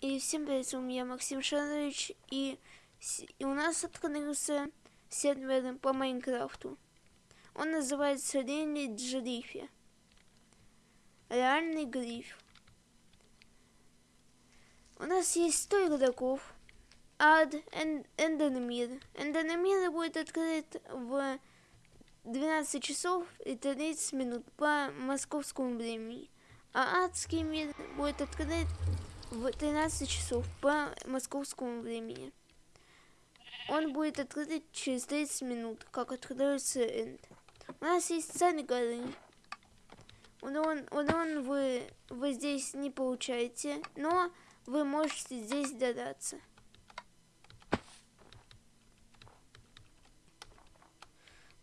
И всем привет, с вами я Максим Шарович, и, и у нас открылся сервер по Майнкрафту. Он называется Ренли Джрифи. Реальный гриф. У нас есть 100 игроков. Ад, Эндермир. Эндермир будет открыт в 12 часов и 30 минут по московскому времени. А адский мир будет открыт в 13 часов по московскому времени. Он будет открыт через 30 минут, как открывается энд. У нас есть царь горы. Урон, урон вы, вы здесь не получаете, но вы можете здесь додаться.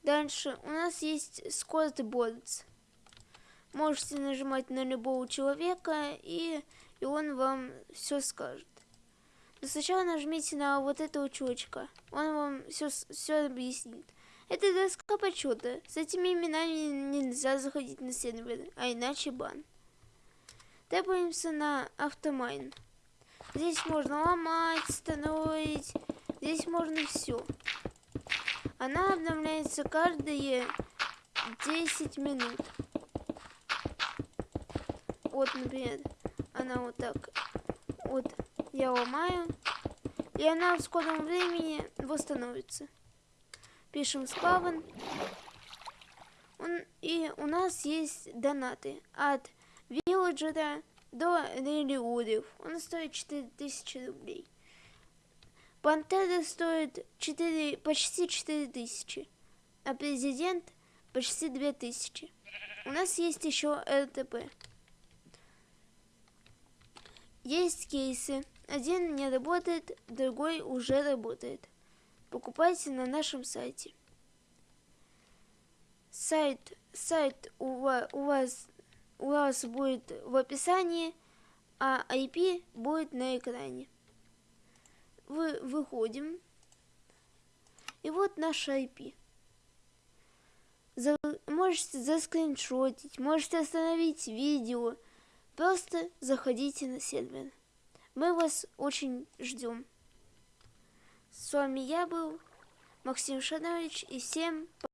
Дальше у нас есть скорт борц. Можете нажимать на любого человека и и он вам все скажет. Но сначала нажмите на вот этого чувачка, он вам все, все объяснит. Это доска почета. С этими именами нельзя заходить на сервер, а иначе бан. Тэпаемся на автомайн. Здесь можно ломать, строить, здесь можно все. Она обновляется каждые 10 минут. Вот, например, она вот так вот я ломаю, и она в скором времени восстановится. Пишем. Он, и у нас есть донаты от вилледжера до релиурев. Он стоит 4000 рублей. Пантера стоит 4, почти 4000, а президент почти 2000. У нас есть еще РТП. Есть кейсы. Один не работает, другой уже работает. Покупайте на нашем сайте. Сайт, сайт у вас, у вас, у вас будет в описании, а IP будет на экране. Вы выходим. И вот наш IP. За, можете заскриншотить, можете остановить видео, Просто заходите на сервер. Мы вас очень ждем. С вами я был Максим Шанович и всем пока.